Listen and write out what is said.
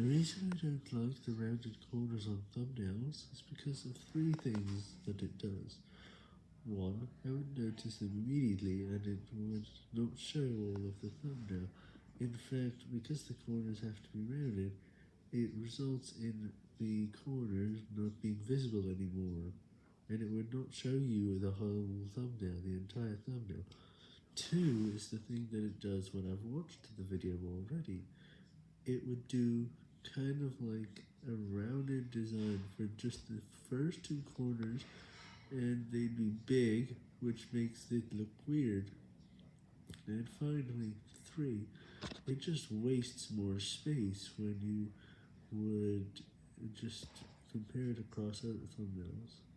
The reason I don't like the rounded corners on thumbnails is because of three things that it does. One, I would notice them immediately and it would not show all of the thumbnail. In fact, because the corners have to be rounded, it results in the corners not being visible anymore, and it would not show you the whole thumbnail, the entire thumbnail. Two is the thing that it does when I've watched the video already. It would do kind of like a rounded design for just the first two corners, and they'd be big, which makes it look weird. And finally, three, it just wastes more space when you would just compare it across other thumbnails.